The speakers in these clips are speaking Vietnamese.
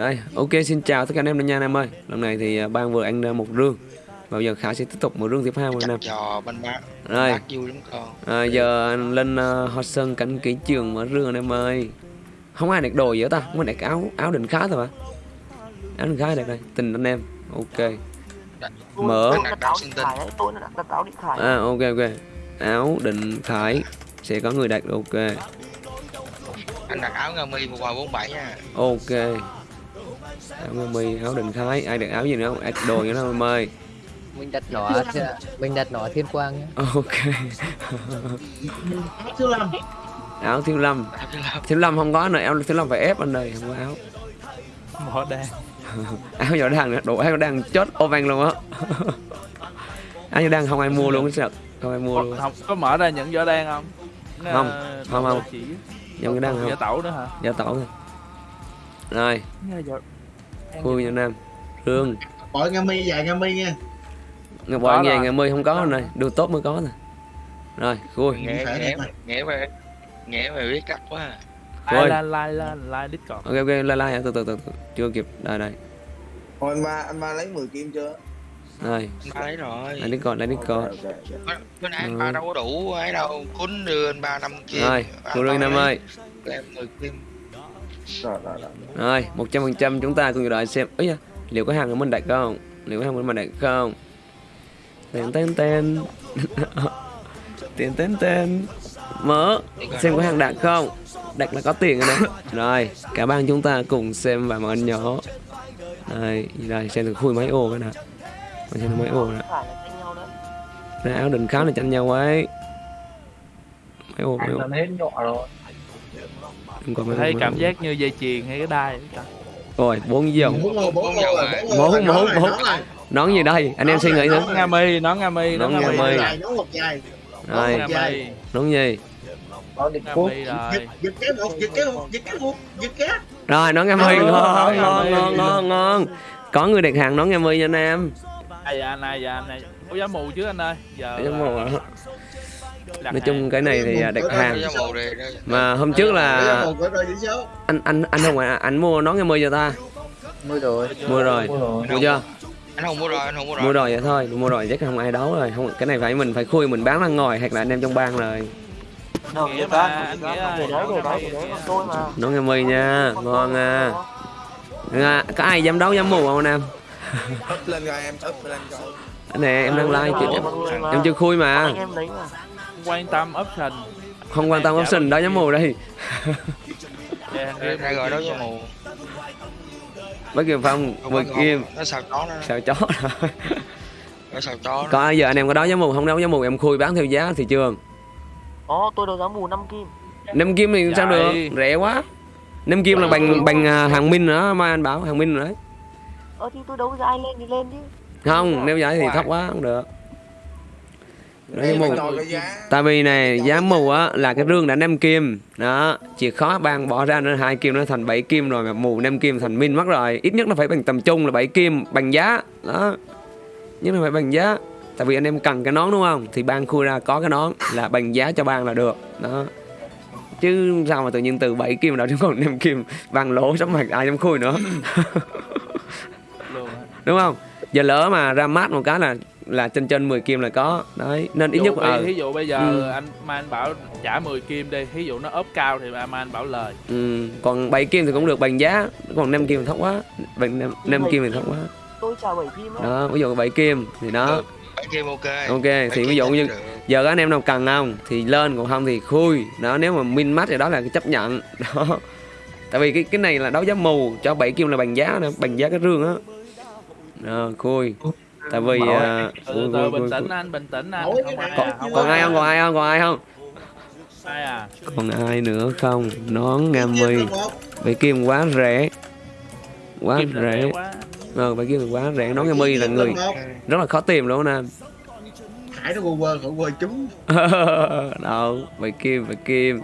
Đây, ok xin chào tất cả anh em nha anh em ơi. Lần này thì à, ban vừa ăn ra một rương. Và bây giờ Khải sẽ tiếp tục một rương tiếp theo anh em. Rồi, à, giờ anh lên uh, Hoa Sơn cảnh kỹ trường mở rương anh em ơi. Không ai đặt đồ gì hết ta, không ai đặt áo áo định khá thôi mà. Áo định khá đặt đây, tình anh em. Ok. Mở. À ok ok. Áo định Khải sẽ có người đặt ok. anh đặt áo nga mi một bốn bảy nha Ok. Áo mi, áo định Khải, ai đặt áo gì nữa không? Đặt đồ gì nữa không em ơi. mình đặt nó mình đặt nó thiên quang nhé. Ok. Thứ năm áo thiếu lâm. Thiếu lâm. Không có này áo thiếu lâm phải ép anh ơi không có áo. Mỏ đen áo võ nữa, đồ áo võ đăng chốt ô vang luôn á. Áo võ đăng không ai mua luôn cái sợ. Không ai mua luôn. Không có mở ra những vỏ đen không? Không, không, không. võ giả không. tẩu nữa hả? Giả tổ thôi. Rồi Nghe khui cho nam. Rương. Bội nga mi dài nga mi nha. Ngọc bội rồi. ngày mươi không có này đồ tốt mới có thôi rồi khui. Nghe nghe nghe về nghe về biết cắt quá ai like like like like discord? Ok ok lai lai từ từ từ từ. Chưa kịp. Đây đây. Thôi anh ba anh ba lấy 10 kim chưa? rồi. Anh ba lấy rồi. Lấy đi còn lấy ok. bên anh Ừ. ba đâu có đủ ấy đâu. Cuốn đưa anh ba năm kia rồi cô rương nam ơi. Em mười kim Rồi rồi rồi. Rồi, 100% chúng ta cùng đợi xem ấy da, liệu có hàng của mình đặt không? Liệu có hàng của mình đặt không? Tên tên tên. Tiền tên tên. Mở. Xem có hàng đặt không? Đặt là có tiền rồi nè. Rồi, cả ban chúng ta cùng xem và màn nhỏ. Đây, đây xem được khui mấy ô cái nè. Mình xem được mấy ô nè. khải là tranh nhau đấy Ra áo định khá là tranh nhau ấy. Mấy ô, mấy ô. Hết nhỏ rồi Ô, thấy cảm giác như dây chuyền hay cái đai Rồi, bốn. Bốn ô, bốn Bốn, bốn bốn. Nón gì đây? Anh em suy nghĩ thử. nón nga mi nón nga mi nón Nón nga nga mi mi. Dài, nói một dài Rồi, nga mi nón gì? nga mi rồi Giật, giật cái một, giật cái một, giật cái một, giật cái Rồi nón mươi Ừ, ngon nón ngon ngon ngon ngon. Có người đặt hàng nón nghe mươi nha anh em. ai dạ anh ai dạ anh này có giá mù chứ anh ơi giờ ạ. đặt Nói chung cái này thì đặt hàng mà hôm trước là anh anh anh không phải anh mua nón nghe mươi cho ta. mua rồi Mua rồi. Mua chưa? anh không mua rồi anh không mua rồi Mua rồi vậy thôi, mua rồi chắc không ai đấu rồi. Không cái này phải mình phải khui mình bán ra ngồi hoặc là anh em trong bang rồi. Nón nghe mươi nha, ngon à. Có ai dám đấu dám mù không anh em? Up lên rồi em up lên rồi. Nè em đang like chị em, em chưa khui mà. Quan tâm option. Không quan tâm option đó dám mù đây. Dạ, ra ra rồi đó với mù Bất kỳ phong, Không 10 có kim, nó sao chó nó sao chó nó sao chó nó Có giờ anh em có đấu giá mù không? Đấu giá mù em khui bán theo giá thị trường. Ồ, tôi đấu giá mù 5 kim. Năm kim thì sao được? Rẻ quá. Năm kim là bằng bằng à, hàng minh nữa mà anh bảo hàng minh rồi đấy. Ờ thì tôi đấu giá ai lên thì lên chứ. Không nếu vậy thì thấp quá không được Em mù phải đòi cái giá. tại vì này giá mù á là cái rương đã năm kim. Đó chỉ khó ban bỏ ra nữa hai kim nó thành 7 kim rồi mà mù năm kim thành minh mất rồi. Ít nhất nó phải bằng tầm trung là 7 kim bằng giá. Đó nhất là phải bằng giá. Tại vì anh em cần cái nón đúng không? Thì ban khui ra có cái nón là bằng giá cho ban là được. Đó. Chứ sao mà tự nhiên từ 7 kim đó đến còn 5 kim? Bằng lỗ sắm mặt ai dám khui nữa. Đúng không? Giờ lỡ mà ra mát một cái là là trên trên 10 kim là có. Đấy nên ít nhất bây- ờ ví dụ bây giờ Ừ. anh mà anh bảo trả 10 kim đi ví dụ nó ốp cao thì mà anh bảo lời. Ừ, còn 7 kim thì cũng được bằng giá. Còn 5 kim thì thấp quá. Bằng 5, 5 kim thì thấp quá. Tôi trả 7 kim á. Đó ví dụ 7 kim thì đó Được. bảy kim ok. Ok thì ví dụ như giờ các anh em nào cần không thì lên còn không thì khui. Đó nếu mà min mắt thì đó là cái chấp nhận. Đó. Tại vì cái cái này là đấu giá mù cho 7 kim là bằng giá nữa bằng giá cái rương á. Đó khui tại vì à, từ từ bình tĩnh anh bình tĩnh anh Ủa, không ai còn, à, không còn ai không? Còn ai không? Còn ai không? Ai à? Còn ai nữa không? Nón nga mi bảy kim quá rẻ. Quá kim rẻ. ờ bảy kim quá rẻ. Nón nga mi là người rất là khó tìm luôn anh Khải nó quơ quơ quơ chúng. Đâu bảy kim bảy kim.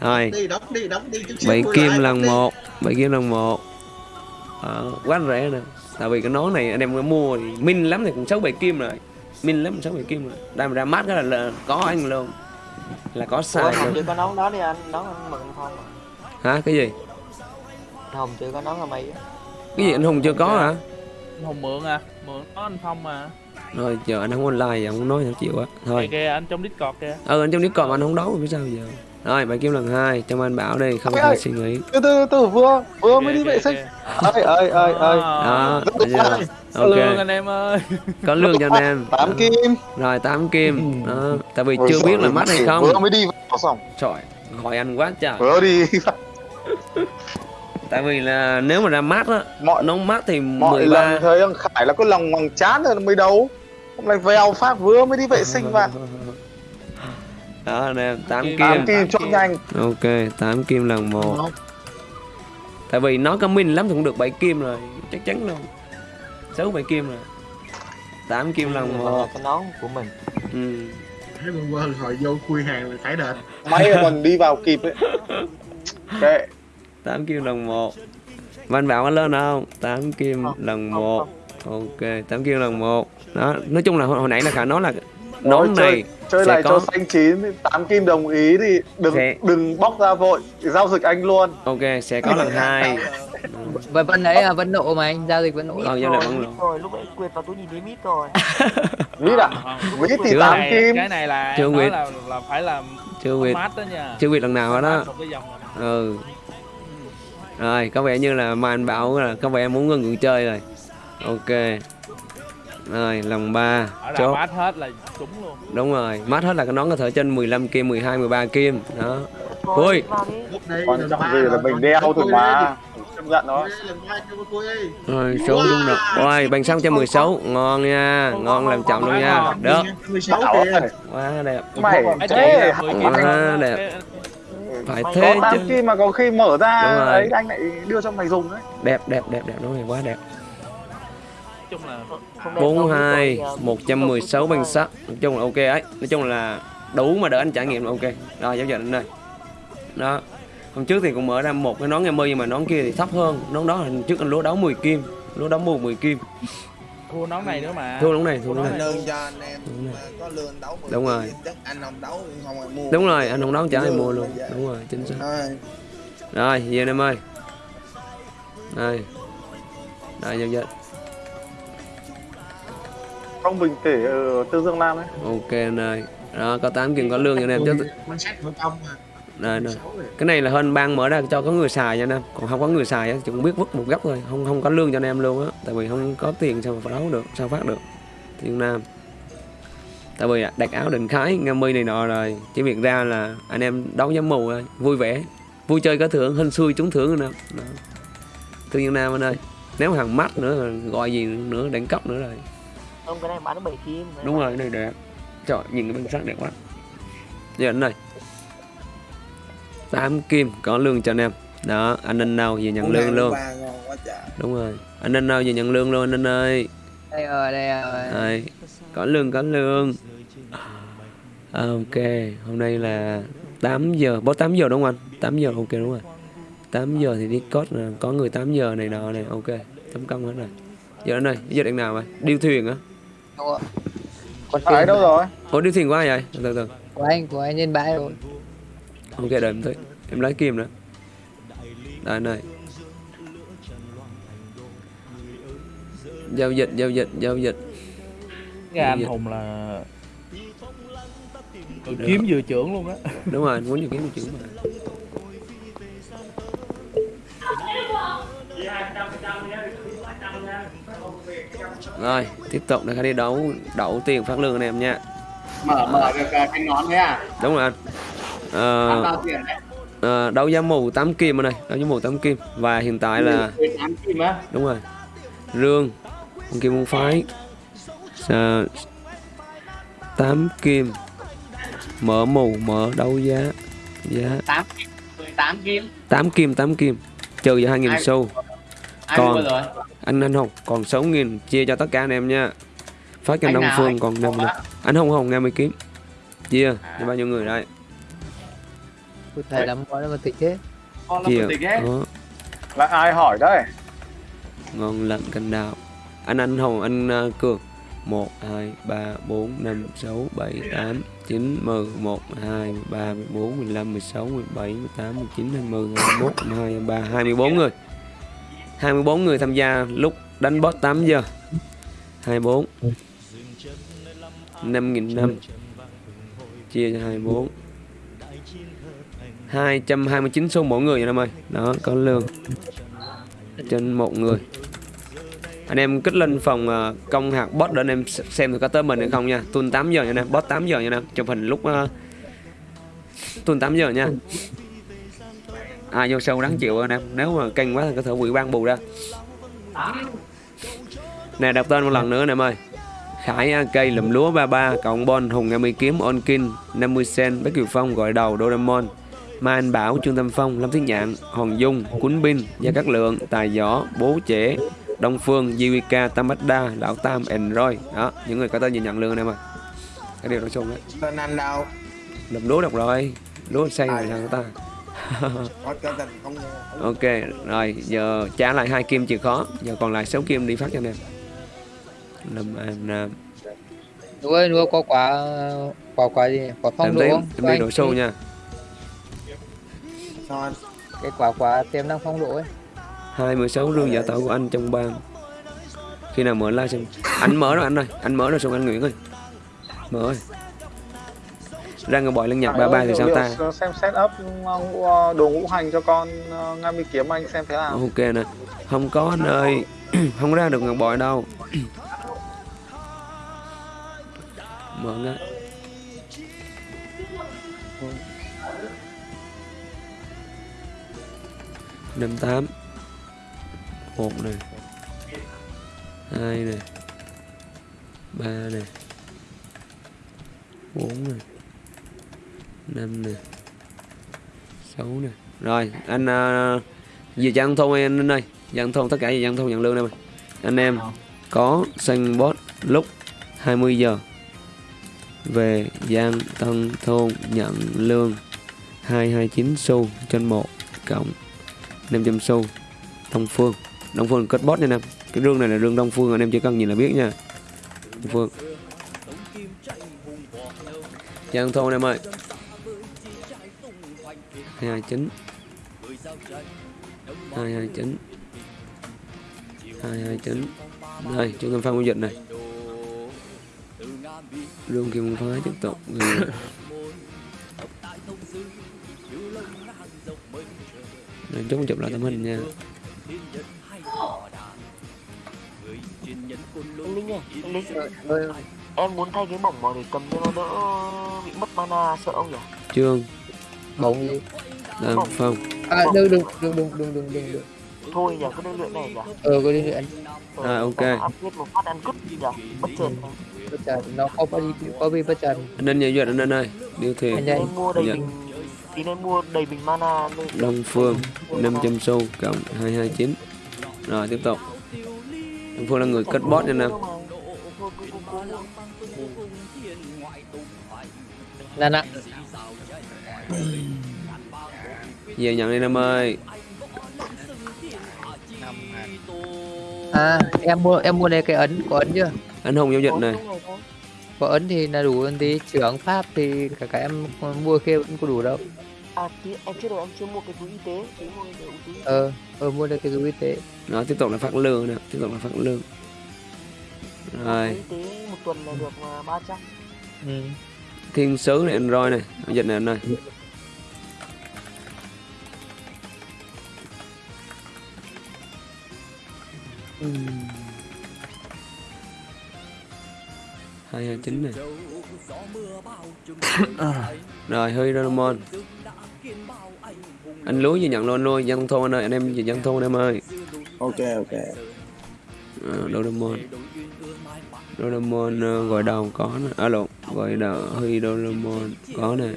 Thôi. Đi đóng đi đóng đi chút xíu bảy kim lần một bảy kim lần một ờ, quá rẻ nè. Tại vì cái nón này anh em mua thì min lắm thì cũng sáu bảy kim rồi. Min lắm sáu bảy kim rồi. Mà ra mắt cái là, là có anh luôn. Là có Ủa, xài luôn. chưa có nón đó đi anh. Nón anh mừng không? Hả? Cái gì? Hồng chưa có nón là mày cái gì anh hùng chưa có hả anh hùng mượn à. Mượn có anh phong mà. Rồi giờ anh không online giờ không nói sao chịu á. Kìa thôi. Kìa anh trong discord kìa. Ừ anh trong discord mà anh không đấu biết sao giờ? Rồi bảy kim lần hai. Trong anh bảo đi không phải suy nghĩ. Từ từ từ vừa vừa mới Kìa, đi kìa, vệ sinh. kìa. ơi ơi ơi ơi đó À, bây giờ. Có lương ok. Anh em ơi. Có lương cho anh em. Tám kim. Rồi tám kim. Đó tại vì Ôi chưa biết là mắt hay không. Vừa mới đi vào xong. Trời gọi anh quá trời. Vừa đi tại vì là nếu mà ra mắt á mọi nó mắt thì mọi 13 lần thấy thằng khải là có lòng bằng chán rồi mới đấu hôm nay vèo phát vừa mới đi vệ sinh mà. Đó anh em tám Kim. tám kim chốt nhanh. Ok tám kim lần một. Tại vì nó có min lắm thì cũng được 7 kim rồi chắc chắn luôn. Sáu bảy kim rồi. 8 kim lần một. cái nón của mình. Ừ. Thấy quên quên hồi vô khui hàng là phải đệt may là còn đi vào kịp ấy. Kệ 8 kim lần một. Văn bảo anh lên không? 8 kim Không, lần không, một. ok 8 kim lần một. Đó nói chung là hồi, hồi nãy là khả nói là nón Nói này chơi sẽ này có- cho xanh chín thì tám kim đồng ý thì đừng Sẽ- đừng bóc ra vội giao dịch anh luôn. Ok sẽ có lần hai. Và vẫn ấy à, vẫn nộ mà anh, giao dịch vẫn nộ. Ờ, giao lại rồi, vẫn mít luôn. rồi lúc nãy quyệt vào túi nhìn thấy mít rồi. Mít à? Mít thì Chưa. cái tám này, kim. Cái này là Chưa quyết. là là phải làm chưa nha. Chưa quyết lần nào hết đó ừ rồi có vẻ như là mà anh bảo là có vẻ em muốn ngừng cuộc chơi rồi. Ok. Rồi lần ba. Chốt. mát hết là trúng luôn. Đúng rồi mát hết là cái nón có thể trên 15 kim 12 13 kim. Đó. Thôi, Ui. đi vào đi Lúc đây Quan trọng gì là mình đeo thôi mà. Đi rồi số luôn rồi ôi bằng xong cho 16 ngon nha ngon làm chậm luôn nha. Được. 16 Bảo kìa ơi, quá đẹp. Mày Ấy, thế chị là 10 kim Quá đẹp. Phải Mày thế chứ. kim mà có khi mở ra ấy anh lại đưa cho mày dùng đấy đẹp đẹp đẹp đẹp. Đúng rồi quá đẹp. Nói chung là Không đẹp đâu, 42 mít rồi, ờ, 116 bằng sắt. Nói chung là ok ấy. Nói chung là đủ mà đỡ anh trải nghiệm là ok. Rồi giao dịch anh đây. Đó. Hôm trước thì cũng mở ra một cái nón em nhưng mà nón kia thì thấp hơn. Nón đó là trước anh lúa đấu 10 kim. Lúa đấu mù 10 kim thua nón này nữa mà. Thua nón này thua nón này. lương cho anh em Đúng rồi. có lương đấu 10 Đúng rồi. anh không đấu không ai mua. Đúng rồi anh không đấu trả ai mua luôn. đúng rồi chính xác. Rồi. Về anh em ơi? Đây đây giao dịch. Không bình kể ở Tư Dương Lam đấy ok anh ơi. Đó có 8 kim có lương cho anh em. Chứ Quan sát của công mà đây đây 16 rồi. cái này là hên ban mở ra cho có người xài cho anh em. Còn không có người xài chỉ cũng biết vứt một góc thôi. Không không có lương cho anh em luôn á. Tại vì không có tiền sao mà đấu được sao phát được. Thiên nam tại vì đặt áo định khái ngâm mi này nọ rồi chỉ việc ra là anh em đấu giấm mù thôi vui vẻ. Vui chơi có thưởng hên xui trúng thưởng nữa đó. thương nhân nam anh ơi nếu hàng mắt nữa rồi gọi gì nữa đẳng cấp nữa rồi. Ông cái này bán 7 kim đúng rồi này đẹp. Trời nhìn cái bên sắc đẹp quá. Giờ anh ơi 8 kim có lương cho anh em. Đó anh ninh nào về nhận lương luôn. đúng rồi anh ninh nào về nhận lương luôn anh ơi. Đây rồi, đây rồi. Đây, có lương có lương. À, ok hôm nay là 8 giờ bó 8 giờ đúng không anh? 8 giờ ok đúng rồi. 8 giờ thì đi code là có người 8 giờ này nọ này ok. Chấm công hết rồi. Giờ anh ơi giờ định nào vậy? Điêu thuyền á? Ủa, Khải đâu rồi? Ủa điêu thuyền quá vậy? Từ từ. Của anh, của anh lên bãi rồi. Ok đợi em tới em lấy kim nữa. Đây này giao dịch giao dịch giao dịch. Cái anh hùng là Vừa kiếm vừa trưởng luôn á. Đúng rồi anh muốn nhiều kiếm một chữ mà. Rồi tiếp tục để đi đấu đậu tiền phát lương anh em nha. Mở mở được cái nón thế à? Đúng rồi anh Ờ, đấy. ờ, đấu giá mù 8 kim ở đây đấu giá mù 8 kim. Và hiện tại là 8 kim á. Đúng rồi. Rương con kim môn phái. Sa, 8 kim. Mở mù mở đấu giá giá. 8 8 kim. 8 kim 8 kim. Trừ vào 2.000 Ai- xu. Còn- anh anh hồng còn 6.000 chia cho tất cả anh em nha. Phát cho Đông Phương còn Hồng 5 á? anh Hồng Hồng nghe mới kiếm chia cho bao nhiêu người đây Tôi thấy lắm quá mà tịch thế. chia đó Là ai hỏi đấy? Ngon lành canh đào. Anh anh Hồng anh uh, Cường. 1 2 3 4 5 6 7 8 9 10 1 2 13 14 15 16 17 18 19 20 21 22 23 24 người. 24 người tham gia lúc đánh boss 8 giờ. 24 5.000 năm chia cho 24 229 xu mỗi người nha em ơi. Đó có lương. Trên một người. Anh em kích lên phòng ờ, công hạt bot để anh em xem được có tới mình hay không nha. Tuần 8 giờ nha anh bot 8 giờ nha anh chụp hình lúc uh, tuần 8 giờ nha. À vô sâu đáng chịu anh em nếu mà canh quá thì có thể quỷ ban bù ra. Nè đọc tên một lần nữa anh em ơi. Khải AK lụm lúa 33 Cộng Bon Hùng 50 kiếm On Kin 50 sen Bách Kiều Phong gọi đầu Doraemon. Mai Anh Bảo Trương Tâm Phong Lâm Thiết Nhạn Hoàng Dung Quýnh Binh Gia Cát Lượng Tài Võ Bố Trẻ Đông Phương Jiwika Tam Bách Đa Lão Tam Enroy đó những người có tên nhìn nhận lương anh em ơi cái điều đó chung đấy tên anh đâu? Lụm lúa đọc rồi lúa xây rồi sao ta? Ok rồi giờ trả lại hai kim chìa khó giờ còn lại 6 kim đi phát cho anh em Lâm An Nam nuôi nuôi có quả quả quả gì? Quả phong độ thấy không em đi đổ xô nha. Sao anh? Cái quả quả tiềm năng phong độ ấy. 26 rương giả tấu của anh trong ban khi nào mở live xem. Anh mở rồi anh ơi. Anh mở rồi xong anh Nguyễn ơi mở ơi ra ngồi bòi lên nhạc ba ba thì sao ta? xem set up uh, đồ ngũ hành cho con uh, ngay mi kiếm anh xem thế nào. Ok nè. Không có anh ơi. Không ra được ngọc bội đâu mở ngay năm tám. Một này. Hai này. Ba này. Bốn này. Năm này. Sáu này. Rồi anh uh, về thôn anh anh ơi. Dân thôn tất cả về dân thôn nhận lương đây mà anh em có sân bot lúc 20 giờ về Giang Tân thôn nhận lương 229 xu trên 1 cộng 500 xu. Đông Phương. Đông Phương kết bot nha anh em. Cái rương này là rương Đông Phương anh em chỉ cần nhìn là biết nha. Đông Phương. Giang thôn em ơi. 229 229 229 Đây, chúng tâm phan giao dịch này luôn kim phái tiếp tục. Nên chúng chụp lại tấm hình nha. Em muốn thay cái bổng vào để cầm cho nó đỡ bị mất mana sợ không nhỉ? Trương. Bổng gì? Làm phong. À đừng đừng đừng đừng đừng đừng đừng Thôi nhỉ, cái đơn luyện này nhỉ? ờ có đi luyện À, ok. Upgrade một phát ăn cướp nhỉ? Bất chợt này. bất chợt nó không có đi có bị bất chợt nên nhớ duyệt anh nên ơi Điêu thuyền Anh. Em mua đầy Dạ. bình Tí nên mua đầy bình mana. Đông Phương 500 xu cộng 229 Rồi tiếp tục Đông Phương là người kết bot nha anh em là nặng Về nhận đi em ơi à em mua em mua đây cái ấn có ấn chưa? Anh Hùng giao dịch này. có. Ấn thì là đủ ấn tí. Trưởng pháp thì cả cái em mua kia cũng có đủ đâu. À, tí, em chưa được, em chưa mua cái túi y tế. Mua cái túi ờ ờ mua được cái túi y tế. Đó tiếp tục là phát lương nè Tiếp tục là phát lương Rồi. y tế một tuần là được à, 300. ừ. Thiên sứ này Android này. Dịch này anh ơi hai hai chín này. Rồi hơi Doraemon anh lúa gì nhận luôn luôn dân thôn anh ơi anh em gì dân thôn em ơi. Ok ok. À, Doraemon Doraemon ờ, gọi đầu có nè. À lộn gọi đầu hơi Doraemon có nè.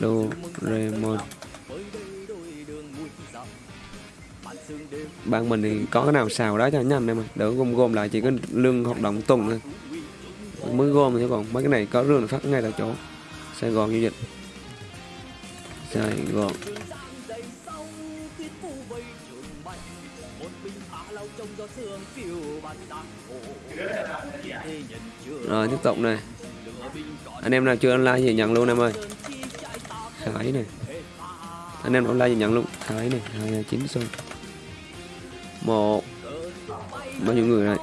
Doraemon bạn mình thì có cái nào xào đó cho nhanh em ơi đỡ gom gom lại, chỉ có lương hoạt động tuần thôi. Mới gom chứ còn mấy cái này có lương phát ngay tại chỗ. Sài Gòn giao dịch. Sài Gòn. Rồi, tiếp tục này. Anh em nào chưa online thì nhận luôn, em ơi. Thái này. Anh em online thì nhận luôn. Thái này 229 xu một. Bao nhiêu người này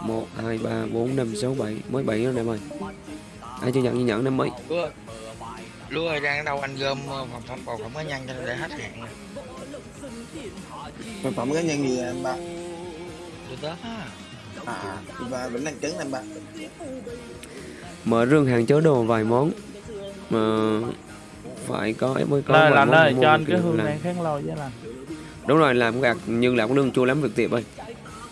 một hai ba bốn năm sáu bảy. Mới bảy rồi em ơi. Ai chưa nhận như nhận năm mấy lúa. Ơi đang ở đâu anh gom phẩm phẩm bầu phẩm cá nhân cho để hết hạn sản phẩm cá nhân gì anh ba? Được đó. À và vẫn đang trứng anh ba. Mở rương hàng chứa đồ vài món. Mà phải có mới có Lời vài lành món ơi cho anh cái hương làm. đen kháng lôi với lành đúng rồi làm gạt nhưng làm cái lương chua lắm việc tiệp ơi.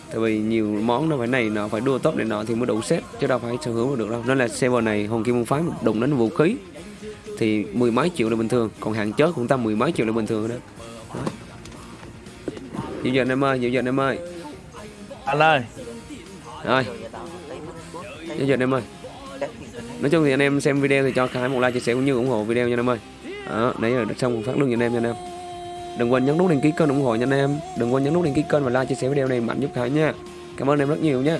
Tại vì nhiều món nó phải này nó phải đua top này nọ thì mới đủ set chứ đâu phải sở hữu được đâu. Nên là server này hồng kim môn phái đụng đến vũ khí thì mười mấy triệu là bình thường còn hàng chớ cũng tầm mười mấy triệu là bình thường đó. Đấy. dịu dần em ơi dịu dần em ơi. Anh ơi. Rồi. Dịu dần em ơi. Nói chung thì anh em xem video thì cho Khải một like chia sẻ cũng như ủng hộ video nha anh em ơi. Đó nãy giờ xong phát lương cho anh em nha anh em đừng quên nhấn nút đăng ký kênh ủng hộ nha anh em. Đừng quên nhấn nút đăng ký kênh và like, chia sẻ video này mạnh giúp Khải nha. Cảm ơn em rất nhiều nha.